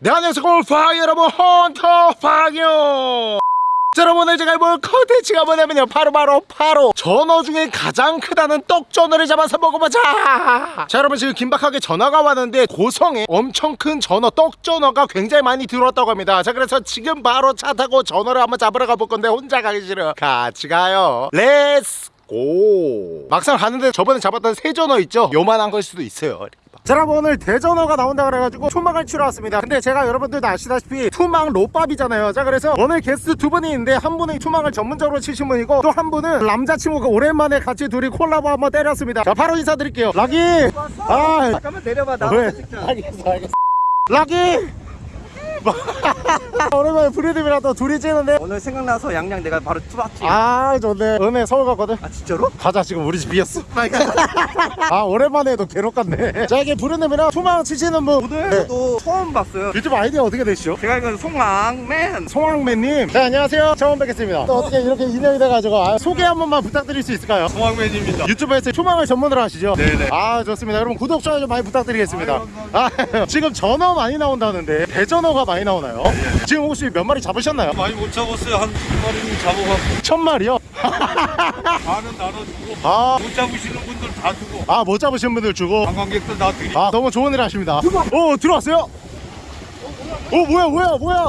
네 안녕하세요 골파 여러분 헌터퐝이요 자, 여러분 오늘 제가 해볼 컨텐츠가 뭐냐면요. 바로 바로 바로 전어 중에 가장 크다는 떡전어를 잡아서 먹어보자! 자 여러분 지금 긴박하게 전화가 왔는데 고성에 엄청 큰 전어 떡전어가 굉장히 많이 들어왔다고 합니다. 자 그래서 지금 바로 차 타고 전어를 한번 잡으러 가볼 건데 혼자 가기 싫어. 같이 가요. let's go 막상 가는데 저번에 잡았던 새전어 있죠? 요만한 걸 수도 있어요 자 여러분 오늘 대전어가 나온다 그래가지고 투망을 치러 왔습니다. 근데 제가 여러분들도 아시다시피 투망 롯밥이잖아요. 자 그래서 오늘 게스트 두 분이 있는데 한 분은 투망을 전문적으로 치신 분이고 또 한 분은 남자친구가 오랜만에 같이 둘이 콜라보 한번 때렸습니다. 자 바로 인사드릴게요. 락이! 아 잠깐만 내려봐. 나 왜? 알겠어 알겠어. 락이 오랜만에 프리드이랑 또 둘이 찌는데? 오늘 생각나서 양양 내가 바로 투박지 아 좋네. 은혜 서울 갔거든? 아 진짜로? 가자 지금 우리 집 비었어. 아 오랜만에 해도 괴롭 같네. 자 이게 부르님이랑 투망 치시는 분. 오늘 네. 처음 봤어요. 유튜브 아이디어 어떻게 되시죠? 제가 알기로는 송왕맨. 송황맨님. 네 안녕하세요. 처음 뵙겠습니다. 또 어떻게 이렇게 인연이 돼가지고 아, 소개 한 번만 부탁드릴 수 있을까요? 송황맨입니다. 유튜브에서 투망을 전문으로 하시죠? 네네. 아 좋습니다. 여러분 구독 좋아요 좀 많이 부탁드리겠습니다. 아 지금 전어 많이 나온다는데 대전어가 많이 나오나요? 지금 혹시 몇 마리 잡으셨나요? 많이 못 잡았어요. 한두 마리는 잡아갖고 천 마리요? 반은 나눠주고 아, 못 잡으시는 분들 다 주고 아못 잡으신 분들 주고 관광객들 다 드리고 아 너무 좋은 일 하십니다 오 들어왔어요? 오 뭐야 뭐야 뭐야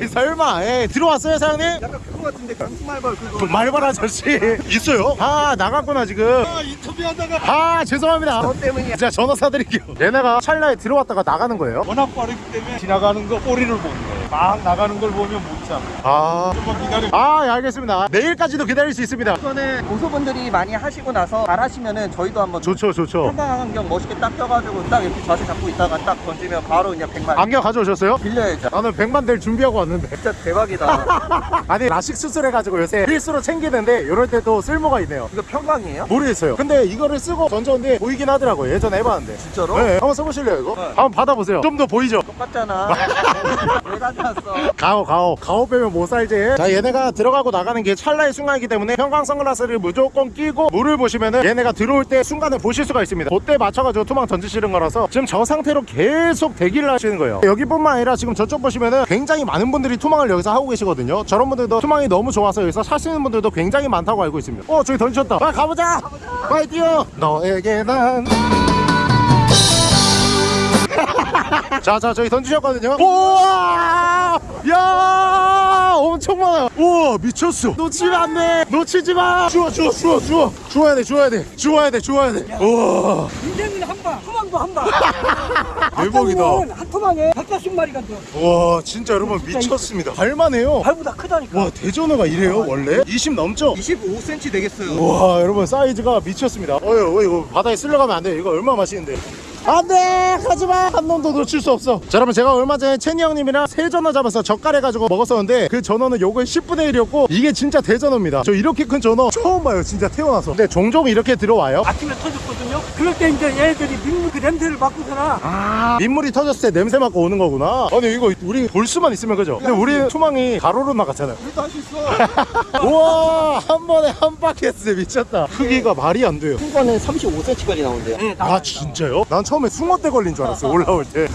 에이 설마 에이 들어왔어요 사장님? 그거 같은데 강수말벌 그거. 말발 아저씨. 있어요? 아 나갔구나 지금. 아, 인터뷰하다가. 아 죄송합니다. 너 때문이야. 제가 전화 사드릴게요. 얘네가 찰나에 들어왔다가 나가는 거예요? 워낙 빠르기 때문에 지나가는 거 꼬리를 보는 거예요. 막 나가는 걸 보면 못 잡아. 아, 좀만 기다려. 아 예, 알겠습니다. 내일까지도 기다릴 수 있습니다. 이거는 고소분들이 많이 하시고 나서 잘 하시면은 저희도 한번 좋죠 좋죠. 한강 안경 멋있게 딱 껴가지고 딱 이렇게 자세 잡고 있다가 딱 던지면 바로 그냥 100만. 안경 가져오셨어요? 빌려야죠. 나는 100만 될 준비하고 왔는데. 진짜 대박이다. 아니 라식 수술해가지고 요새 필수로 챙기는데 이럴 때또 쓸모가 있네요. 이거 평광이에요? 모르겠어요. 근데 이거를 쓰고 던졌는데 보이긴 하더라고요. 예전에 해봤는데. 진짜로? 네 한번 써보실래요 이거? 네. 한번 받아보세요. 좀 더 보이죠? 똑같잖아. 왜 가져왔어? 가오 가오. 가오 빼면 못 살지. 자 얘네가 들어가고 나가는 게 찰나의 순간이기 때문에 형광 선글라스를 무조건 끼고 물을 보시면은 얘네가 들어올 때 순간을 보실 수가 있습니다. 그때 맞춰가지고 투망 던지시는 거라서 지금 저 상태로 계속 대기를 하시는 거예요. 여기뿐만 아니라 지금 저쪽 보시면은 굉장히 많은 분들이 투망을 여기서 하고 계시거든요. 저런 분들도 투망 이 너무 좋아서 여기서 사시는 분들도 굉장히 많다고 알고 있습니다. 어 저기 던지셨다. 빨리 가보자. 빨리 뛰어. 너에게 난. 자자 저기 던지셨거든요. 우와! 야 엄청 많아 우와 미쳤어. 놓치면 안돼. 놓치지 마. 주워 주워 주워 주워. 주워야 돼 주워야 돼. 주워야 돼 주워야 돼. 우와. 인생은 한 방, 투망도 한 방. 대박이다. 한 투망에 140마리가 들어. 와 진짜 여러분 미쳤습니다. 발만해요. 발보다 크다니까. 와 대전어가 이래요 원래? 20 넘죠? 25cm 되겠어요. 와 여러분 사이즈가 미쳤습니다. 어휴 어, 이거 바다에 쓸려가면 안 돼 이거 얼마나 맛있는데 안돼 가지마. 한 놈도 놓칠 수 없어. 자 여러분 제가 얼마 전에 채니 형님이랑 새 전어 잡아서 젓갈해가지고 먹었었는데 그 전어는 요거의 10분의 1이었고 이게 진짜 대전어입니다. 저 이렇게 큰 전어 처음 봐요 진짜 태어나서. 근데 종종 이렇게 들어와요? 아침에 터졌거든요. 그럴 때 이제 얘들이 민물 그 냄새를 맡고서나. 아 민물이 터졌을 때 냄새 맡고 오는 거구나. 아니 이거 우리 볼 수만 있으면 그죠? 근데 우리 투망이 가로로 나갔잖아요. 우리도 할 수 있어. 우와 한 번에 한 바켓스 미쳤다. 크기가 말이 안 돼요. 큰 거는 35cm까지 나온대요. 네, 아 진짜요? 난 처음에 숭어떼 걸린 줄 알았어 올라올 때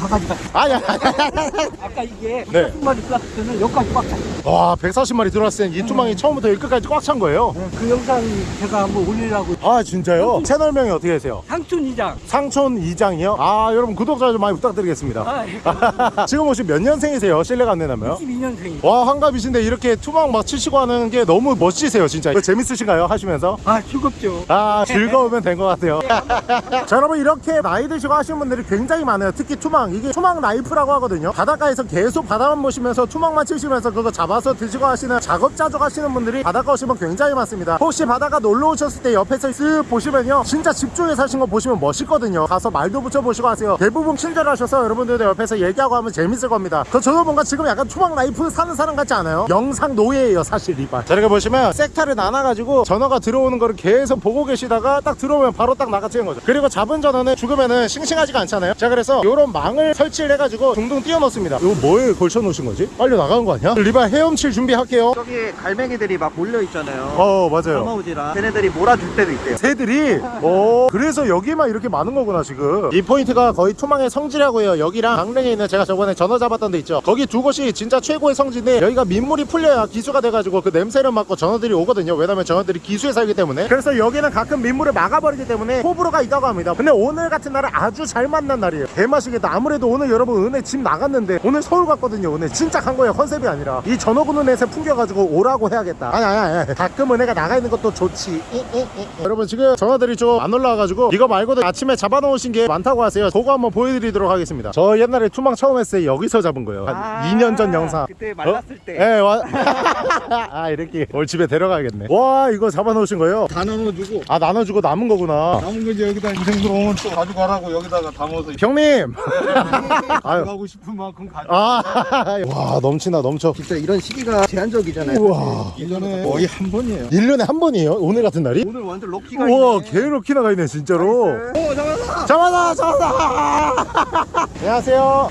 아야 아까 이게 네. 140마리 쐈을 때는 여기까지 꽉 찼어요. 와 140마리 들어왔을 땐이 투망이 처음부터 여기 끝까지 꽉 찬 거예요 네, 그 영상 제가 한번 올리려고 아 진짜요? 채널명이 어떻게 되세요? 상춘 이장. 상촌 이장이요? 아 여러분 구독자 좀 많이 부탁드리겠습니다 아, 예. 지금 혹시 몇 년생이세요? 실례가 안 되나요? 22년생이. 와 한갑이신데 이렇게 투망 막 치시고 하는 게 너무 멋지세요 진짜 이거 재밌으신가요 하시면서? 아, 즐겁죠. 아 즐거우면 된 것 같아요 자 여러분 이렇게 나이 드시고 하시는 분들이 굉장히 많아요. 특히 투망. 이게 투망 life라고 하거든요. 바닷가에서 계속 바다만 보시면서 투망만 치시면서 그거 잡아서 드시고 하시는 자급자족 하시는 분들이 바닷가 오시면 굉장히 많습니다. 혹시 바닷가 놀러 오셨을 때 옆에서 쓱 보시면요. 진짜 집중해서 하신 거 보시면 멋있거든요. 가서 말도 붙여보시고 하세요. 대부분 친절하셔서 여러분들도 옆에서 얘기하고 하면 재밌을 겁니다. 그 저도 뭔가 지금 약간 투망 life 사는 사람 같지 않아요? 영상 노예예요 사실 이발. 자 이렇게 보시면 섹타를 나눠가지고 전어가 들어오는 거를 계속 보고 계시다가 딱 들어오면 바로 딱 나가치는 거죠. 그리고 잡은 전어는 죽으면은 싱싱하지가 않잖아요. 자 그래서 요런 망을 설치를 해가지고 둥둥 띄워놓습니다. 이거 뭐에 걸쳐 놓으신 거지? 빨리 나가는 거 아니야? 리바 헤엄칠 준비할게요. 저기 갈매기들이 막 몰려 있잖아요. 어 맞아요. 넘어오지라 걔네들이 몰아줄 때도 있대요. 새들이? 오 그래서 여기만 이렇게 많은 거구나 지금. 이 포인트가 거의 투망의 성지라고요. 여기랑 강릉에 있는 제가 저번에 전어 잡았던 데 있죠. 거기 두 곳이 진짜 최고의 성지인데 여기가 민물이 풀려야 기수가 돼가지고 그 냄새를 맡고 전어들이 오거든요. 왜냐면 전어들이 기수에 살기 때문에. 그래서 여기는 가끔 민물을 막아버리기 때문에 호불호가 있다고 합니다. 근데 오늘 같은 날은 아주 잘 만난 날이에요. 개맛이겠다. 아무래도 오늘 여러분 은혜 집 나갔는데 오늘 서울 갔거든요 오늘 진짜 간 거예요 컨셉이 아니라. 이 전어 굽는 냄새 풍겨가지고 오라고 해야겠다. 아니 아니 아니 가끔 은혜가 나가 있는 것도 좋지. 이, 이, 이, 이. 여러분 지금 전어들이 좀 안 올라와가지고 이거 말고도 아침에 잡아놓으신 게 많다고 하세요. 그거 한번 보여드리도록 하겠습니다. 저 옛날에 투망 처음 했을 때 여기서 잡은 거예요. 한 2년 전 영상. 그때 말랐을 때. 예, 와. 아, 이렇게 오늘 집에 데려가야겠네. 와, 이거 잡아놓으신 거예요? 다 나눠주고. 아, 나눠주고 남은 거구나. 남은 거 이제 여기다 인생들 오면 또 가져가라고 여기다가 담아서 형님! 아유. 가고 싶은 만큼 가져. 아, 와, 넘치나, 넘쳐. 진짜 이런 시기가 제한적이잖아요. 우와. 1년에 거의 한 번이에요. 1년에 한 번이에요? 오늘 같은 날이? 오늘 완전 럭키가 우와, 있네. 개이렇게 나가 있네, 진짜로. 오 잡았어. 잡았다, 잡았다! 안녕하세요.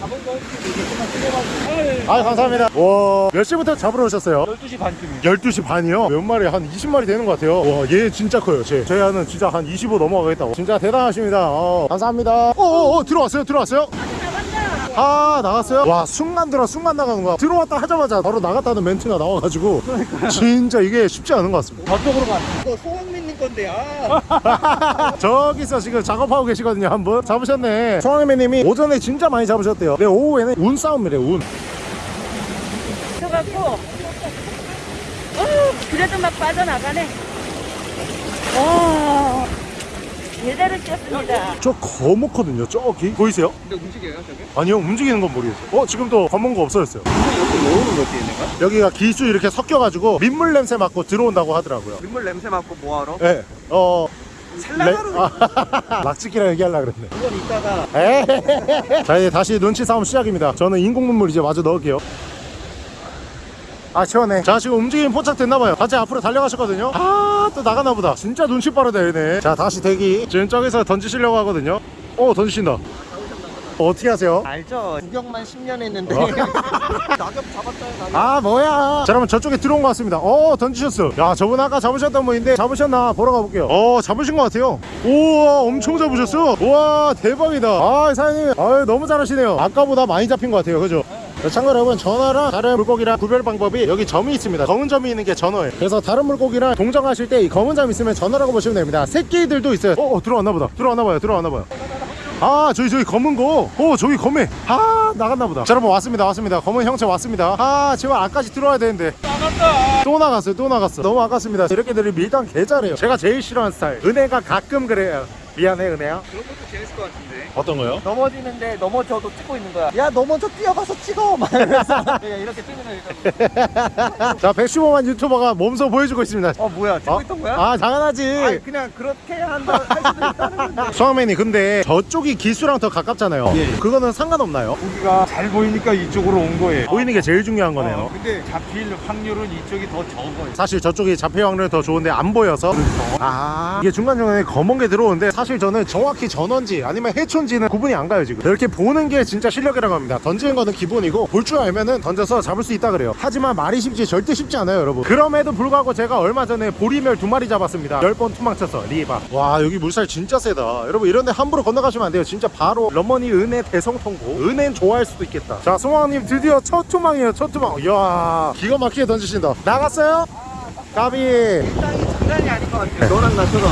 아, 감사합니다. 와, 몇 시부터 잡으러 오셨어요? 12시 반쯤이요. 12시 반이요? 몇 마리? 한 20마리 되는 것 같아요. 와, 얘 진짜 커요. 제. 제 하는 진짜 한 25 넘어가겠다고. 진짜 대단하십니다. 어, 감사합니다. 어, 어, 어, 들어왔어요? 들어왔어요? 아 나갔어요? 와 순간 들어 순간 나가는 거야 들어왔다 하자마자 바로 나갔다는 멘트가 나와가지고 진짜 이게 쉽지 않은 것 같습니다 저쪽으로 가. 건데 아. 저기서 지금 작업하고 계시거든요 한 분. 잡으셨네. 소왕매님이 오전에 진짜 많이 잡으셨대요. 근데 오후에는 운 싸움이래 운. 쳐갖고 어 그래도 막 빠져나가네. 와 제대로 쪘습니다 저 거목거든요 저기 보이세요? 근데 움직여요 저게? 아니요 움직이는 건 모르겠어요 어 지금 또 검은 거 없어졌어요 여기 모으는 거지 얘네가? 여기가 기수 이렇게 섞여가지고 민물 냄새 맡고 들어온다고 하더라고요 민물 냄새 맡고 뭐하러? 예. 어. 살라가로 락지기랑 얘기하려고 그랬네. 그건 이따가 에이. 자, 이제 다시 눈치 싸움 시작입니다. 저는 인공눈물 이제 마저 넣을게요. 아, 시원해. 자, 지금 움직임 포착 됐나봐요. 같이 앞으로 달려가셨거든요. 아, 또 나가나보다. 진짜 눈치 빠르다, 얘네. 자, 다시 대기. 지금 저기서 던지시려고 하거든요. 어, 던지신다. 어떻게 하세요? 알죠? 구경만 10년 했는데 낙엽 잡았어요 낙엽 아 뭐야 자 그러면 저쪽에 들어온 것 같습니다 어 던지셨어 야 저분 아까 잡으셨던 분인데 잡으셨나 보러 가볼게요 어 잡으신 것 같아요 우와 엄청 잡으셨어 우와 대박이다 아 사장님 아 너무 잘하시네요 아까보다 많이 잡힌 것 같아요 그죠 자, 참고로 여러분 전어랑 다른 물고기랑 구별 방법이 여기 점이 있습니다. 검은 점이 있는 게 전어예요. 그래서 다른 물고기랑 동정하실 때 이 검은 점 있으면 전어라고 보시면 됩니다. 새끼들도 있어요. 어, 어 들어왔나 보다. 들어왔나 봐요. 들어왔나 봐요. 아 저기 저기 검은 거어 저기 검해 아 나갔나 보다. 자 여러분 왔습니다. 왔습니다. 검은 형체 왔습니다. 아 제발 아까지 들어와야 되는데. 나갔다 또 나갔어요. 또 나갔어. 너무 아깝습니다. 이렇게들이 밀당 개 잘해요. 제가 제일 싫어하는 스타일. 은혜가 가끔 그래요 미안해 은혜야 그런 것도 재밌을 것 같은데 어떤 거요? 넘어지는데 넘어져도 찍고 있는 거야 야 넘어져 뛰어가서 찍어 막 이러면서 그냥 이렇게 찍는 거 자 115만 유튜버가 몸소 보여주고 있습니다 어 뭐야 찍고 어? 있던 거야? 아 당연하지 아니 그냥 그렇게 한다 할 수도 있다는 건데 수학맨이 근데 저쪽이 기수랑 더 가깝잖아요 예. 그거는 상관없나요? 고기가 잘 보이니까 이쪽으로 온 거예요. 보이는 게 제일 중요한 거네요 어, 근데 잡힐 확률은 이쪽이 더 적어요. 사실 저쪽이 잡힐 확률이 더 좋은데 안 보여서 아 이게 중간중간에 검은 게 들어오는데 사실 저는 정확히 전언지 아니면 해촌지는 구분이 안 가요 지금. 이렇게 보는 게 진짜 실력이라고 합니다. 던지는 거는 기본이고 볼 줄 알면은 던져서 잡을 수 있다 그래요. 하지만 말이 쉽지 절대 쉽지 않아요 여러분. 그럼에도 불구하고 제가 얼마 전에 보리멸 두 마리 잡았습니다. 10번 투망쳤어 리바. 와 여기 물살 진짜 세다. 여러분 이런데 함부로 건너가시면 안 돼요. 진짜 바로 러머니 은혜 대성통곡. 은혜는 좋아할 수도 있겠다. 자 송왕님 드디어 첫 투망이에요 첫 투망. 이야 기가 막히게 던지신다. 나갔어요? 땅이 장난이 아닌 것 같아 너랑 나처럼.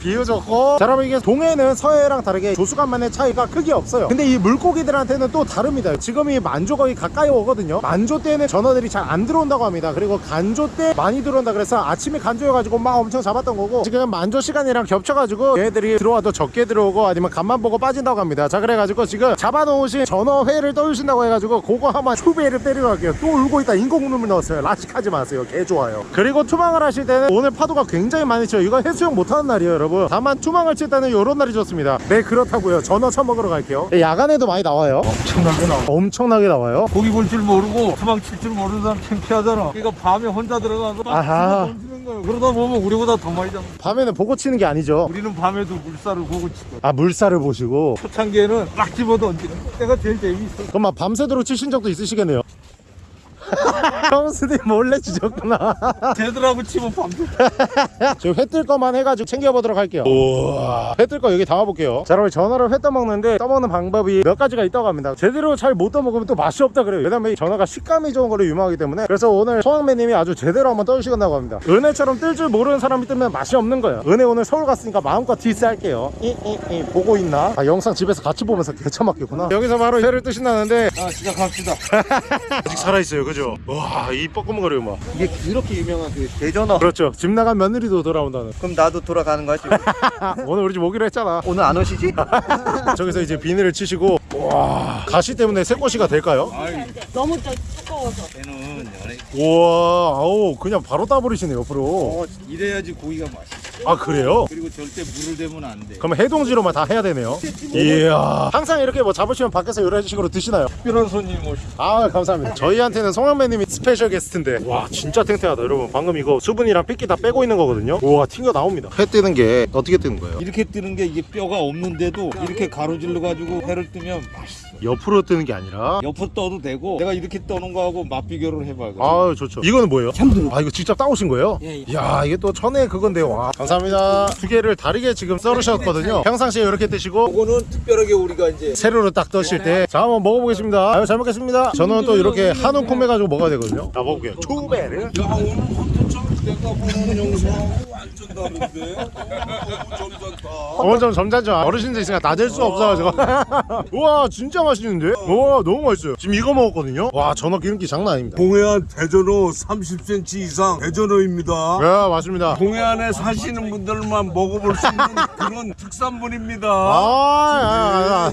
비유좋고 자 여러분 이게 동해는 서해랑 다르게 조수간만의 차이가 크게 없어요. 근데 이 물고기들한테는 또 다릅니다. 지금 이 만조 거의 가까이 오거든요. 만조 때는 전어들이 잘 안 들어온다고 합니다. 그리고 간조 때 많이 들어온다 그래서 아침에 간조여가지고 막 엄청 잡았던 거고 지금 만조 시간이랑 겹쳐가지고 얘들이 들어와도 적게 들어오고 아니면 간만 보고 빠진다고 합니다. 자 그래가지고 지금 잡아놓으신 전어회를 떠주신다고 해가지고 그거 한번 추배를 때리러 갈게요. 또 울고 있다. 인공눈물 넣었어요. 라식하지 마세요. 개 좋아요. 그리고 투망을 하실 때는 오늘 파도가 굉장히 많이 쳐요. 이거 해수욕 못하는 날이에요 여러분. 다만 투망을 칠 때는 요런 날이 좋습니다. 네 그렇다고요. 전어 처먹으러 갈게요. 네, 야간에도 많이 나와요. 엄청나게 나와 엄청나게 나와요. 고기 볼 줄 모르고 투망 칠 줄 모르는 사람 창피하잖아. 그러니까 밤에 혼자 들어가서 막 아하. 던지는 그러다 보면 우리보다 더 많이 잡는 거야. 밤에는 보고 치는 게 아니죠. 우리는 밤에도 물살을 보고 치거든 아 물살을 보시고. 초창기에는 막 집어 던지는 거 때가 제일 재밌어. 그럼 막 밤새도록 치신 적도 있으시겠네요 형수님 몰래 치셨구나. 쟤들하고 치면 밤새 지금 회뜰 거만 해가지고 챙겨보도록 할게요. 우와. 회뜰 거 여기 담아볼게요. 자 여러분 전어를 회 떠먹는데 떠먹는 방법이 몇 가지가 있다고 합니다. 제대로 잘 못 떠먹으면 또 맛이 없다 그래요. 왜냐면 이 전어가 식감이 좋은 거로 유명하기 때문에. 그래서 오늘 소황매님이 아주 제대로 한번 떠주시겠다고 합니다. 은혜처럼 뜰 줄 모르는 사람이 뜨면 맛이 없는 거예요. 은혜 오늘 서울 갔으니까 마음껏 디스 할게요. 이이이 보고 있나? 아 영상 집에서 같이 보면서 개처맞겠구나. 여기서 바로 회를 뜨신다는데. 자 시작합시다. 아직 살아있어요 그죠? 와이 뻐끔거려요 막 이게 그렇게 유명한 그 대전어. 그렇죠 집 나간 며느리도 돌아온다는 그럼 나도 돌아가는 거야 지금. 오늘 우리 집 오기로 했잖아 오늘 안 오시지? 저기서 이제 비닐을 치시고 와 가시 때문에 새꼬시가 될까요? 너무 저 두꺼워서. 얘는 연애 우와 아우 그냥 바로 따버리시네 옆으로 어, 이래야지 고기가 맛있어 아 그래요? 그리고 절대 물을 대면 안 돼. 그럼 해동지로만 다 해야 되네요. 이야. 항상 이렇게 뭐 잡으시면 밖에서 이런 식으로 드시나요? 특별한 손님 오시 아 감사합니다. 저희한테는 송영배님이 special guest인데. 와 진짜 탱탱하다 여러분. 방금 이거 수분이랑 핏기 다 빼고 있는 거거든요? 우와 튕겨 나옵니다. 회 뜨는 게 어떻게 뜨는 거예요? 이렇게 뜨는 게 이게 뼈가 없는데도 이렇게 가로질러 가지고 회를 뜨면 맛있어 옆으로 뜨는 게 아니라? 옆으로 떠도 되고 내가 이렇게 떠는 거하고 맛 비교를 해봐 아 좋죠. 이거는 뭐예요? 참들어. 아 이거 직접 따오신 거예요? 예, 야 이게 또 천혜 그건데 와 감사합니다. 두 개를 다르게 지금 썰으셨거든요. 평상시에 이렇게 뜨시고 이거는 특별하게 우리가 이제 세로로 딱 떠실 때 자 한번 먹어보겠습니다. 아유 잘 먹겠습니다. 저는 또 이렇게 한 움큼 해 가지고 먹어야 되거든요. 자 먹어볼게요. 초베르 야 오늘 헌터처럼 내가 보는 영상 너무 점잖다. 어좀 점잖죠. 어르신들 있으니까 다될수 없어가지고. 우와 진짜 맛있는데? 우와 너무 맛있어요. 지금 이거 먹었거든요? 와 전어 기름기 장난 아닙니다. 동해안 대전어 30cm 이상 대전어입니다. 네 맞습니다. 동해안에 사시는 분들만 먹어볼 수 있는 그런 특산물입니다. 아, 아, 아,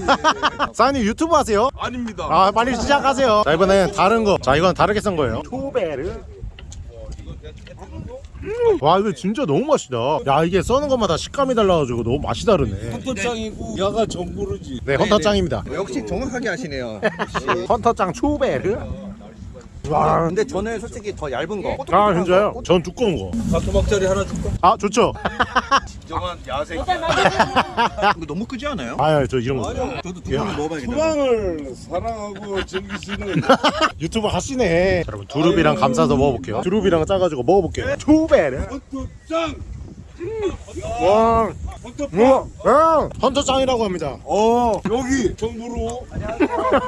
아. 사장님 유튜브 하세요? 아닙니다. 아 빨리 시작하세요. 자 이번엔 다른 거 자 이건 다르게 썬 거예요. 초베르 와 이거 진짜 너무 맛있다. 야 이게 써는 것마다 식감이 달라가지고 너무 맛이 다르네. 헌터짱이고 야가 정부르지. 네 헌터짱입니다. 역시 정확하게 하시네요. 헌터짱 초베르 와. 근데 저는 솔직히 더 얇은 거. 아 진짜요? 전 두꺼운 거. 다토막짜리 하나 줄까? 아 좋죠. 진정한 야생 이거 너무 크지 않아요? 아저 이런 거. 저도 두 번을 먹어봐야겠다 소방을 사랑하고 즐기시는 유튜브 하시네. 자, 여러분 두릅이랑 감싸서 먹어볼게요. 두릅이랑 짜가지고 먹어볼게요. 초베르. 헌터짱. 와. 헌터빵. 야, 헌터짱이라고 합니다. 어 여기 정부로.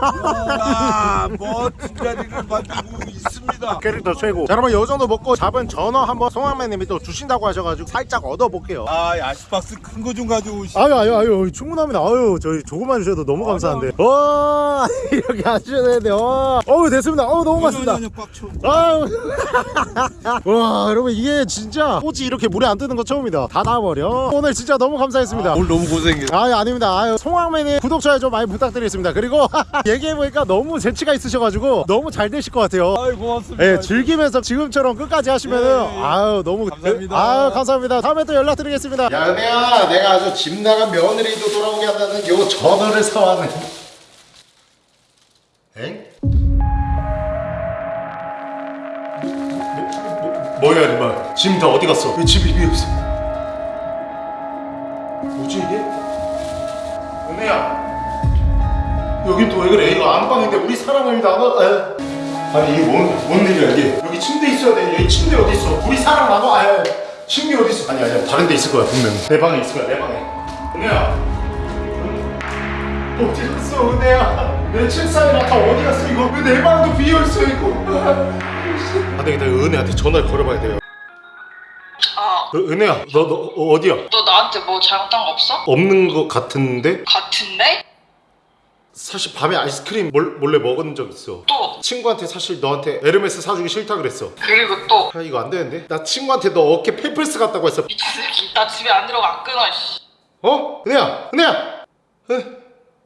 아 멋진 자리를 만들고 있습니다. 캐릭터 최고. 자, 여러분 요 정도 먹고 잡은 전어 한번 송황매님이 또 주신다고 하셔가지고 살짝 얻어볼게요. 아 야시박스 큰 거 좀 가져오시 아유 아유 아유 충분합니다 아유 저희 조금만 주셔도 너무 감사한데 와 이렇게 하셔야 되는데 와 어우 됐습니다 어우 너무 빡쳐 아유 와 여러분 이게 진짜 꼬치 이렇게 물에 안 뜨는 거 처음이다 다 나와버려 오늘 진짜 너무 감사했습니다 오늘 너무 고생했어 아유 아닙니다 아유 송황맨님 구독 좋아요 좀 많이 부탁드리겠습니다 그리고 얘기해보니까 너무 재치가 있으셔가지고 너무 잘 되실 것 같아요 아이 고맙습니다 예, 즐기면서 지금처럼 끝까지 하시면은 예, 예. 아유 너무 감사합니다. 아유 감사합니다. 다음에 또 연락드리겠습니다. 야 은혜야, 내가 아주 집 나간 며느리도 돌아오게 한다는 요 전어를 사왔네. 엥? 뭐, 야 임마 짐 다 어디 갔어? 왜 집이 비어 은혜야 여긴 또왜 그래? 이거 안방인데 우리 사랑을 나눠 에. 아니 이게 뭔, 뭔 일이야 이게? 여기 침대 있어야 돼. 여기 침대 어디 있어? 우리 사랑 나눠 아 침대 어디 있어? 아니 아니야. 다른 데 있을 거야 분명 내 방에 있을 거야 내 방에. 은혜야. 어디 갔어 은혜야? 내 책상이랑 다 어디 갔어? 이거 왜 내 방도 비어있어 이거? 아 되겠다. 은혜한테 전화를 걸어봐야 돼요. 아, 어, 은혜야 너, 너 어, 어디야? 너 나한테 뭐 잘못한 거 없어? 없는 것 같은데? 같은데? 사실 밤에 아이스크림 몰, 몰래 먹은 적 있어 또 친구한테 사실 너한테 에르메스 사주기 싫다 그랬어 그리고 또 아 이거 안 되는데? 나 친구한테 너 어깨 펠플스 같다고 했어 미친 새끼 나 집에 안 들어가 안 끊어 씨. 어? 은혜야 은혜야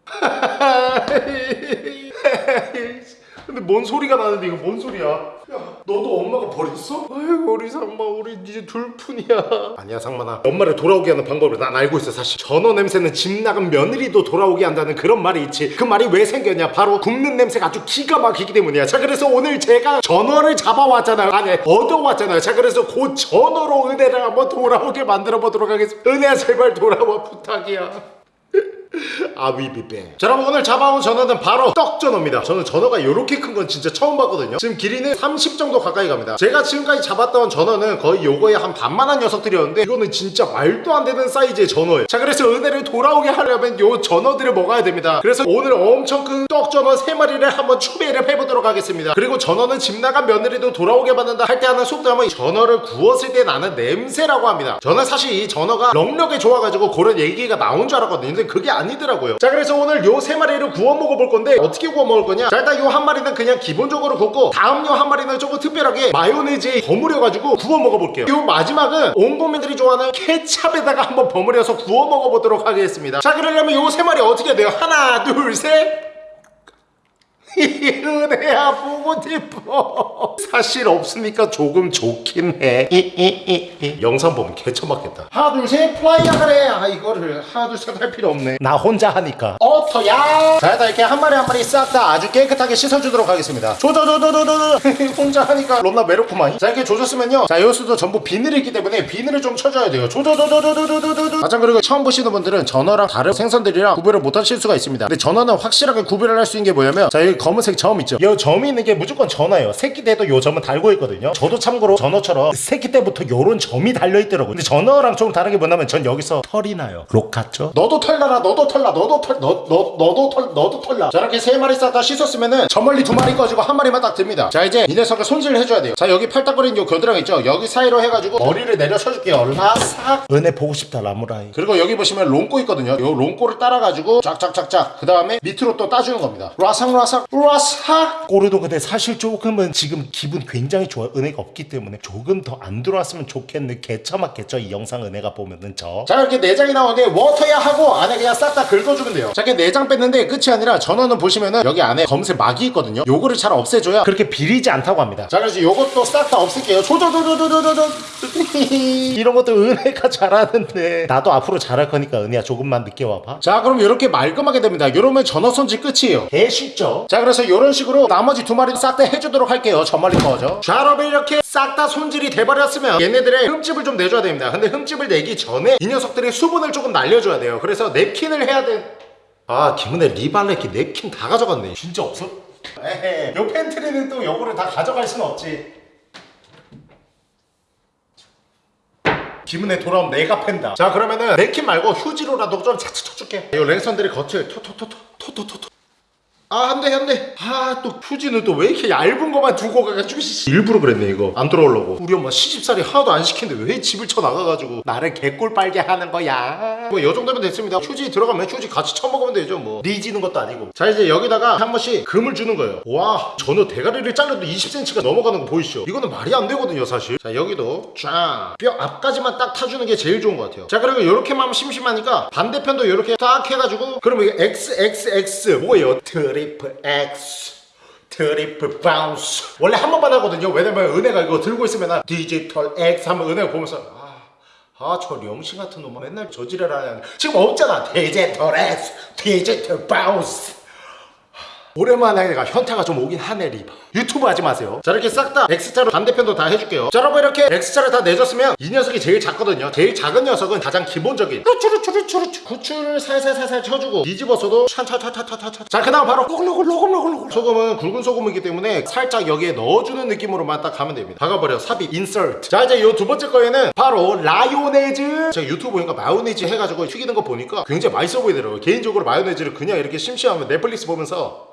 근데 뭔 소리가 나는데 이거 뭔 소리야? 야 너도 엄마가 버렸어? 아이고 우리 상마 우리 이제 둘뿐이야. 아니야 상만아. 엄마를 돌아오게 하는 방법을 난 알고 있어 사실. 전어 냄새는 집 나간 며느리도 돌아오게 한다는 그런 말이 있지. 그 말이 왜 생겼냐? 바로 굽는 냄새가 아주 기가 막히기 때문이야. 자 그래서 오늘 제가 전어를 잡아왔잖아요. 아니 얻어왔잖아요. 자 그래서 그 전어로 은혜를 한번 돌아오게 만들어 보도록 하겠습니다. 은혜야 제발 돌아와 부탁이야 아위비배 자 여러분 오늘 잡아온 전어는 바로 떡전어입니다. 저는 전어가 이렇게 큰 건 진짜 처음 봤거든요. 지금 길이는 30 정도 가까이 갑니다. 제가 지금까지 잡았던 전어는 거의 요거의 한 반만한 녀석들이었는데 이거는 진짜 말도 안 되는 사이즈의 전어예요. 자 그래서 은혜를 돌아오게 하려면 요 전어들을 먹어야 됩니다. 그래서 오늘 엄청 큰 떡전어 3마리를 한번 추배를 해보도록 하겠습니다. 그리고 전어는 집 나간 며느리도 돌아오게 받는다 할 때 하는 속담은 전어를 구웠을 때 나는 냄새라고 합니다. 저는 사실 이 전어가 넉넉히 좋아가지고 그런 얘기가 나온 줄 알았거든요. 근데 그게 아니 더라고요. 자 그래서 오늘 요 세 마리를 구워 먹어볼 건데 어떻게 구워 먹을 거냐? 자 일단 요 한 마리는 그냥 기본적으로 굽고 다음 요 한 마리는 조금 특별하게 마요네즈에 버무려가지고 구워 먹어볼게요. 요 마지막은 온 국민들이 좋아하는 케찹에다가 한번 버무려서 구워 먹어보도록 하겠습니다. 자 그러려면 요 세 마리 어떻게 돼요? 하나 둘셋 은혜야 보고 싶어. 사실 없으니까 조금 좋긴 해. 이, 이, 이, 이. 영상 보면 개처맞겠다. 하나 둘셋 플라이야 그래. 아 이거를 하나 둘셋 할 필요 없네. 나 혼자 하니까 어터야. 자 일단 이렇게 한 마리 한 마리 싹 다 아주 깨끗하게 씻어주도록 하겠습니다. 조조조조조조. 혼자 하니까 롬나 외롭구만 자 이렇게 조졌으면요. 자 요수도 전부 비늘이 있기 때문에 비늘을 좀 쳐줘야 돼요. 조조조조조조조조 아참 그리고 처음 보시는 분들은 전어랑 다른 생선들이랑 구별을 못하실 수가 있습니다. 근데 전어는 확실하게 구별을 할 수 있는 게 뭐냐면 자 여기 검은색 점 있죠? 이 점이 있는 게 무조건 전어예요. 새끼 때도 요 점은 달고 있거든요. 저도 참고로 전어처럼 새끼 때부터 요런 점이 달려있더라고요. 근데 전어랑 좀 다른 게 뭐냐면 전 여기서 털이 나요. 록 같죠 너도 털 나라 너도 털나 너도 털 너, 너, 너도 털 너도 털나 저렇게 세 마리 싹 다 씻었으면은 저 멀리 두 마리 꺼지고 한 마리만 딱 듭니다. 자 이제 이 녀석을 손질을 해줘야 돼요. 자 여기 팔딱거리는 요 겨드랑이 있죠? 여기 사이로 해가지고 머리를 내려 쳐줄게요. 라삭 은혜 보고 싶다 라무라이. 그리고 여기 보시면 롱꼬 있거든요. 요 롱꼬를 따라가지고 쫙쫙쫙쫙 그 다음에 밑으로 또 따주는 겁니다. 라삭라삭 라삭. 꼬르도 근데 사실 조금은 지금 기분 굉장히 좋아. 은혜가 없기 때문에 조금 더 안 들어왔으면 좋겠는 개처맞겠죠 이 영상 은혜가 보면은 저자 이렇게 내장이 나오는데 워터야 하고 안에 그냥 싹 다 긁어주면 돼요. 자 이렇게 내장 뺐는데 끝이 아니라 전어는 보시면은 여기 안에 검은색 막이 있거든요. 요거를 잘 없애줘야 그렇게 비리지 않다고 합니다. 자 그래서 요것도 싹 다 없앨게요. 조조조조조조조 이런 것도 은혜가 잘하는데. 나도 앞으로 잘할 거니까 은혜야 조금만 늦게 와봐. 자 그럼 이렇게 말끔하게 됩니다. 이러면 전어 손질 끝이에요. 개 쉽죠? 자 그래서 이런 식으로 나머지 두 마리 싹 다 해주도록 할게요. 저 멀리 꺼져. 자 여러분 이렇게 싹 다 손질이 돼버렸으면 얘네들의 흠집을 좀 내줘야 됩니다. 근데 흠집을 내기 전에 이 녀석들의 수분을 조금 날려줘야 돼요. 그래서 냅킨을 해야 돼 아 김은혜 리발레키 냅킨 다 가져갔네. 진짜 없어? 에헤 요 팬트리는 또 요거를 다 가져갈 순 없지. 기분에 돌아오면 내가 팬다. 자 그러면은 냅킨 말고 휴지로라도 좀 차차 쳐줄게. 이 랜선들이 겉을 토토토토토토토토 아 안돼 안돼. 아 또 휴지는 또 왜 이렇게 얇은 거만 두고 가가지고 씨. 일부러 그랬네 이거. 안 들어오려고. 우리 엄마 시집살이 하나도 안 시키는데 왜 집을 쳐나가가지고. 나를 개꼴 빨게 하는 거야. 뭐이 정도면 됐습니다. 휴지 들어가면 휴지 같이 쳐먹으면 되죠 뭐. 리지는 것도 아니고. 자 이제 여기다가 한 번씩 금을 주는 거예요. 와 전어 대가리를 잘라도 20cm가 넘어가는 거 보이시죠? 이거는 말이 안 되거든요 사실. 자 여기도 쫙 뼈 앞까지만 딱 타주는 게 제일 좋은 것 같아요. 자 그리고 이렇게만 하면 심심하니까 반대편도 이렇게 딱 해가지고 그러면 이게 XXX 뭐예요 triple X triple bounce 원래 한 번만 하거든요. 왜냐면 은혜가 이거 들고 있으면 디지털 X 하면 은혜가 보면서 아저 령신 같은 놈은 맨날 저지랄 하냐 지금 없잖아. 디지털 X 디지털 bounce 오랜만에 내가 현타가 좀 오긴 하네 리바 유튜브 하지 마세요. 자 이렇게 싹 다 X자로 반대편도 다 해줄게요. 자 여러분 이렇게 X자를 다 내줬으면 이 녀석이 제일 작거든요. 제일 작은 녀석은 가장 기본적인 후추르추르추르추. 후추를 살살살살 쳐주고 뒤집어서도 찬차차차차차 자그 다음 바로 꼬글로글로글로글로글 소금은 굵은 소금이기 때문에 살짝 여기에 넣어주는 느낌으로만 딱 가면 됩니다. 박아버려 삽입 insert 자 이제 요 두 번째 거에는 바로 라요네즈. 제가 유튜브 보니까 마요네즈 해가지고 튀기는 거 보니까 굉장히 맛있어 보이더라고요. 개인적으로 마요네즈를 그냥 이렇게 심심하면 넷플릭스 보면서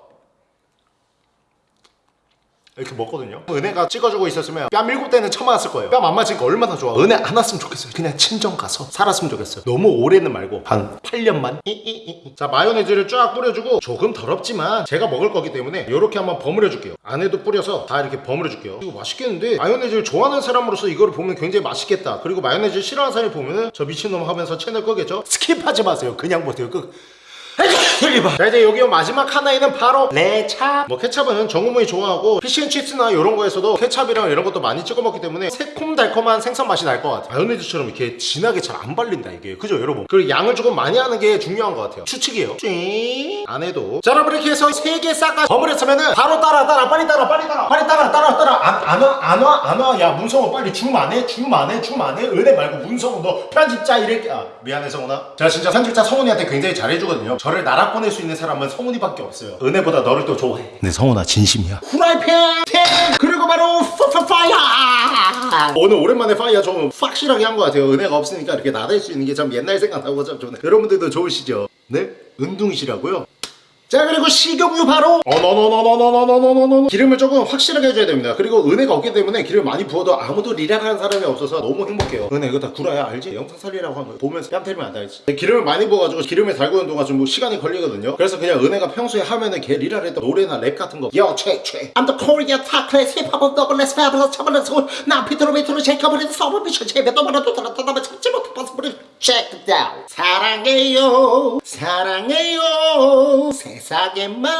이렇게 먹거든요. 은혜가 찍어주고 있었으면 뺨 일곱 대는 쳐맞았을 거예요. 뺨 안 맞으니까 얼마나 좋아. 은혜 안 왔으면 좋겠어요. 그냥 친정 가서 살았으면 좋겠어요. 너무 오래는 말고 한 8년만. 자 마요네즈를 쫙 뿌려주고 조금 더럽지만 제가 먹을 거기 때문에 이렇게 한번 버무려 줄게요. 안에도 뿌려서 다 이렇게 버무려 줄게요. 이거 맛있겠는데? 마요네즈를 좋아하는 사람으로서 이거를 보면 굉장히 맛있겠다. 그리고 마요네즈 싫어하는 사람이 보면은 저 미친놈 하면서 채널 끄겠죠? skip하지 마세요. 그냥 보세요. 끝 1번 자 이제 여기 마지막 하나에는 바로 레찹. 뭐 케찹은 정우문이 좋아하고 피시앤칩스나 이런 거에서도 케찹이랑 이런 것도 많이 찍어 먹기 때문에 새콤달콤한 생선 맛이 날 것 같아요. 마요네즈처럼 이렇게 진하게 잘 안 발린다 이게. 그죠 여러분? 그리고 양을 조금 많이 하는 게 중요한 것 같아요. 추측이에요. 찡안 해도. 자 여러분 이렇게 해서 세개싹다 버무렸으면은 바로 따라 따라 빨리 따라 빨리 따라 빨리 따라 따라 따라. 안안와안와안와야 문성호 빨리 줌 안해 줌 안해 줌 안해 은혜 말고 문성호 너 편집자 이렇게. 아 미안해 성훈아 제가 진짜 편집자 성훈이한테 굉장히 잘해주거든요. 저를 나락 보낼 수 있는 사람은 성훈이밖에 없어요. 은혜보다 너를 또 좋아해. 네 성훈아 진심이야. 후라이팬! 팬 그리고 바로 파파파이어! 오늘 오랜만에 파이어 좀 확실하게 한 것 같아요. 은혜가 없으니까 이렇게 나댈 수 있는 게 참 옛날 생각나고 참 좋네. 여러분들도 좋으시죠? 네? 은둥이시라고요? 자 그리고 식용유 바로 어너너너너너너너너너 기름을 조금 확실하게 해줘야 됩니다 그리고 은혜가 없기 때문에 기름을 많이 부어도 아무도 리라하는 사람이 없어서 너무 행복해요 은혜 이거 다 구라야 알지? 영상 살리라고 하면 보면서 뺨 때리면 안 되지 기름을 많이 부어가지고 기름에 달구는 동안 좀 뭐 시간이 걸리거든요 그래서 그냥 은혜가 평소에 하면은 걔 리라를 했던 노래나 랩 같은 거 Yo check check I'm the Korean top class hip hop double less fabulous 차벌한 소울 나 피트로 비트로 쉐이커버리는 서버 비춰 제배 따라 또 따라 참지 못해 버스버리 check it out 사랑해요 사랑해요 세 상에만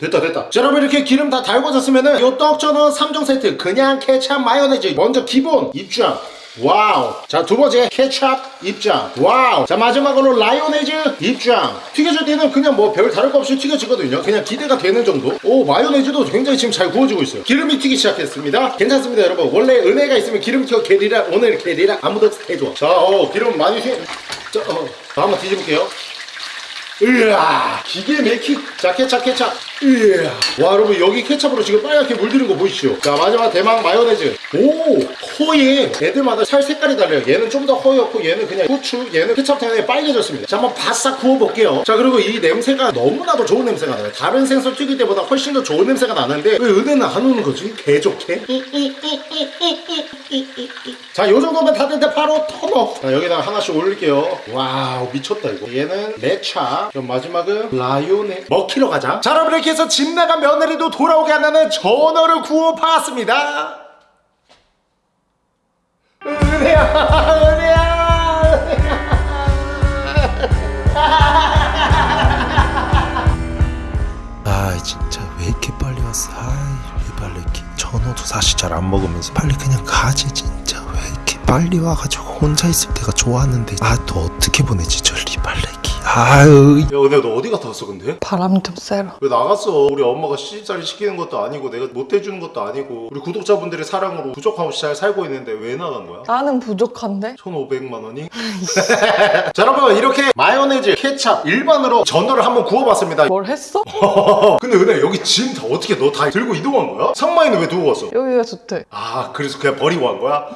됐다 됐다. 자 여러분 이렇게 기름 다 달궈졌으면은 요 떡전어 3종 세트 그냥 케찹 마요네즈. 먼저 기본 입장. 와우. 자 두 번째 케찹 입장. 와우. 자 마지막으로 라요네즈 입장. 튀겨질 때는 그냥 뭐 별 다를 거 없이 튀겨지거든요. 그냥 기대가 되는 정도? 오 마요네즈도 굉장히 지금 잘 구워지고 있어요. 기름이 튀기 시작했습니다. 괜찮습니다 여러분. 원래 은혜가 있으면 기름 튀어 게리라 오늘 게리라. 아무도 해줘 자 어, 기름 많이 튀 자, 어, 자 한번 뒤집을게요 으아 기계 맥히 자 케찹 케찹 으아 와 여러분 여기 케찹으로 지금 빨갛게 물드는 거 보이시죠 자 마지막 대망 마요네즈 오 허예 애들마다 살 색깔이 달라요 얘는 좀 더 허옇고 얘는 그냥 후추 얘는 케찹 때문에 빨개졌습니다 자 한번 바싹 구워볼게요 자 그리고 이 냄새가 너무나도 좋은 냄새가 나요 다른 생선 튀길 때보다 훨씬 더 좋은 냄새가 나는데 왜 은혜는 안 오는 거지 개 좋게 자, 요 정도면 다 됐는데 바로 turn up. 자, 여기다가 하나씩 올릴게요. 와우, 미쳤다, 이거. 얘는 레차. 그럼 마지막은 라요네. 먹히러 가자. 자, 여러분, 이렇게 해서 집 나간 며느리도 돌아오게 한다는 전어를 구워 봤습니다. 은혜야, 은혜야. 아 진짜 왜 이렇게 빨리 왔어? 아이 리발레키 전어도 사실 잘 안 먹으면서. 빨리 그냥 가지 진짜. 왜 이렇게 빨리 와가지고 혼자 있을 때가 좋았는데. 아 또 어떻게 보내지? 저 리발레키 아유 야, 은혜야, 너 어디 갔다 왔어, 근데? 바람 좀 쐬라. 왜 나갔어? 우리 엄마가 시집살이 시키는 것도 아니고 내가 못 해주는 것도 아니고 우리 구독자분들의 사랑으로 부족함 없이 잘 살고 있는데 왜 나간 거야? 나는 부족한데? 1,500만 원이? 자 여러분 이렇게 마요네즈, 케찹 일반으로 전어를 한번 구워봤습니다 뭘 했어? 근데 은혜 여기 짐 다 어떻게 너 다 들고 이동한 거야? 상마이는 왜 두고 갔어? 여기가 좋대. 아 그래서 그냥 버리고 간 거야?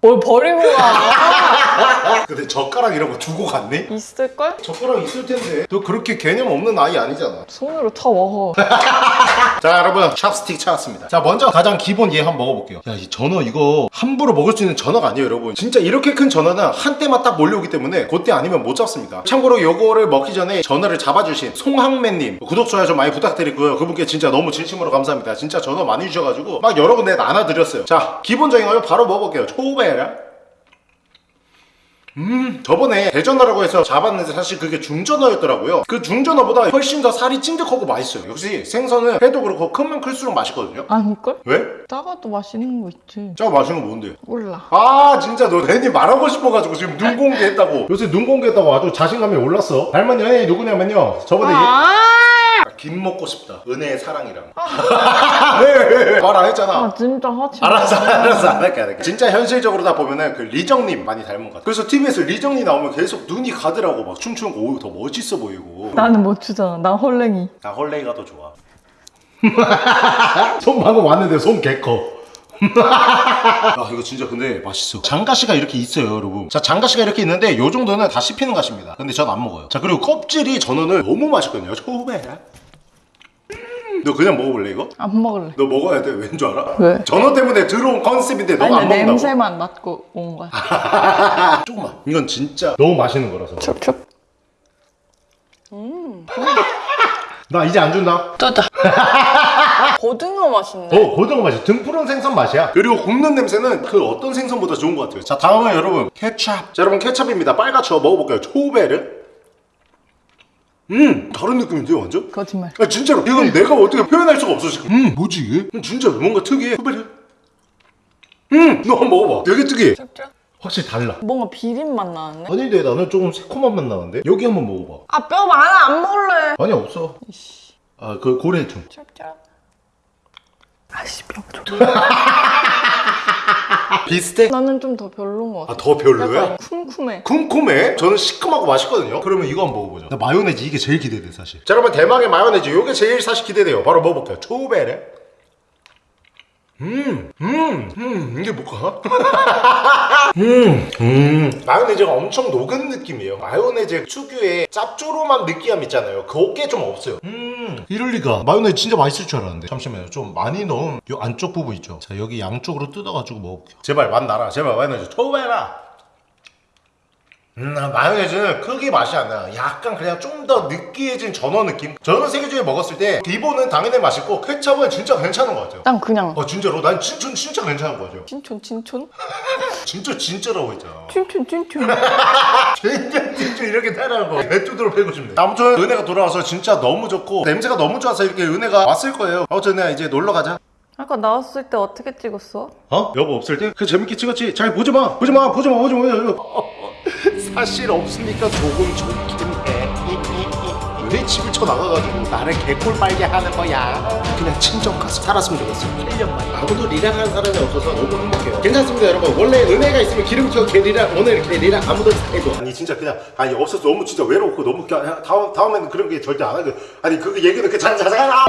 뭘 버리고 가? 근데 젓가락 이런 거 두고 갔니? 있을걸? 젓가락 있을 텐데. 너 그렇게 개념 없는 아이 아니잖아. 손으로 쳐 먹어. 자 여러분. 찹스틱 찾았습니다. 자 먼저 가장 기본 얘 한번 먹어볼게요. 야 이 전어 이거 함부로 먹을 수 있는 전어가 아니에요 여러분. 진짜 이렇게 큰 전어는 한 때만 딱 몰려오기 때문에 그때 아니면 못 잡습니다. 참고로 요거를 먹기 전에 전어를 잡아주신 송항맨님 구독 좋아요 좀 많이 부탁드리고요. 그분께 진짜 너무 진심으로 감사합니다. 진짜 전어 많이 주셔가지고 막 여러 군데 나눠드렸어요. 자 기본적인 거 바로 먹어볼게요. 초 베라 음 저번에 대전어라고 해서 잡았는데 사실 그게 중전어였더라고요 그 중전어보다 훨씬 더 살이 찐득하고 맛있어요 역시 생선은 회도 그렇고 크면 클수록 맛있거든요 아닐걸? 왜? 작아도 맛있는 거 있지. 짜고 맛있는 거 뭔데? 몰라. 아 진짜 너 괜히 말하고 싶어가지고 지금 눈 공개했다고 요새 눈 공개했다고 아주 자신감이 올랐어 닮은 연예인이 누구냐면요 저번에 아, 김 먹고 싶다. 은혜의 사랑이랑 왜말 안 했잖아. 아 진짜 하지 마. 알았어 알았어 안 할게 안 할게. 진짜 현실적으로 다 보면은 그 리정님 많이 닮은 것 같아. 그래서 TV에서 리정님 나오면 계속 눈이 가더라고. 막 춤추는 거 오, 더 멋있어 보이고. 나는 못 추잖아. 나 헐랭이. 나 헐레이가 더 좋아. 손 방금 왔는데 손 개커. 아 이거 진짜 근데 맛있어. 장가시가 이렇게 있어요 여러분. 자 장가시가 이렇게 있는데 요 정도는 다 씹히는 가시입니다. 근데 전 안 먹어요. 자 그리고 껍질이 전어는 너무 맛있거든요. 처음에 너 그냥 먹어볼래 이거? 안 먹을래. 너 먹어야 돼 왠 줄 알아? 왜? 전어 때문에 들어온 컨셉인데 너가 아니 안 먹는다고 냄새만 맡고 온 거야. 조금만 이건 진짜 너무 맛있는 거라서 촉촉. 나 이제 안 준다 또다. 고등어 맛있네. 어 고등어 맛이 등푸른 생선 맛이야 그리고 굽는 냄새는 그 어떤 생선보다 좋은 것 같아요 자 다음은 여러분 케찹 자 여러분 케찹입니다 빨갛죠 먹어볼까요 초베르 음 다른 느낌인데요 완전? 거짓말. 아 진짜로 이건 내가 어떻게 표현할 수가 없어 지금 음 뭐지 이게? 음, 진짜 뭔가 특이해 후배를 음너 한번 먹어봐 되게 특이해 짭짭. 확실히 달라 뭔가 비린 맛 나는데? 아닌데 나는 조금 새콤한 맛 나는데 여기 한번 먹어봐 아 뼈 많아 안 먹을래. 아니 없어 아그 고래충 짭짭. 아씨 뼈 좋다. 비슷해? 나는 좀 더 별로인 것 같아. 아더 별로야? 약간 쿰쿰해. 쿰쿰해? 저는 시큼하고 맛있거든요 그러면 이거 한번 먹어보자 나 마요네즈 이게 제일 기대돼 사실 자 여러분 대망의 마요네즈 이게 제일 사실 기대돼요 바로 먹어볼게요 초베레 음, 음, 음, 이게 뭘까? 음, 음. 마요네즈가 엄청 녹은 느낌이에요. 마요네즈 특유의 짭조름한 느끼함 있잖아요. 그게 좀 없어요. 음, 이럴 리가. 마요네즈 진짜 맛있을 줄 알았는데. 잠시만요. 좀 많이 넣은 요 안쪽 부분 있죠. 자, 여기 양쪽으로 뜯어가지고 먹어볼게요. 제발 맛 나라. 제발 마요네즈 초베라. 음, 아, 마요네즈는 크게 맛이 안 나요. 약간 그냥 좀 더 느끼해진 전어 느낌? 저는 세개 중에 먹었을 때 기본은 당연히 맛있고 케첩은 진짜 괜찮은 것 같아요. 난 그냥 어 진짜로 난 진짜 진짜 괜찮은 거죠. 진촌 진촌? 진짜 진짜라고 했잖아. 춘춘 춘춘. 진짜 진짜 이렇게 따라하는 거. 배뚜드러 패고 싶네. 아무튼 은혜가 돌아와서 진짜 너무 좋고 냄새가 너무 좋아서 이렇게 은혜가 왔을 거예요. 아무튼 은혜야 이제 놀러 가자. 아까 나왔을 때 어떻게 찍었어? 어? 여보 없을 때? 그 재밌게 찍었지? 잘 보지 마! 보지 마! 보지 마! 보지 마! 사실 없으니까 조금 좋긴 해. 왜 집을 쳐나가가지고 나를 개꼴 빨게 하는 거야? 그냥 친정 가서 살았으면 좋겠어. 1년만. 아무도 리랑하는 사람이 없어서 너무 행복해요. 괜찮습니다, 여러분. 원래 은혜가 있으면 기름튀어 개 리랑, 오늘 이렇게 리랑 아무도 해도. 아니, 진짜 그냥, 아니, 없어서 너무 진짜 외롭고 너무, 다음, 다음에는 그런 게 절대 안 하고. 아니, 그 얘기는 그 자자자자.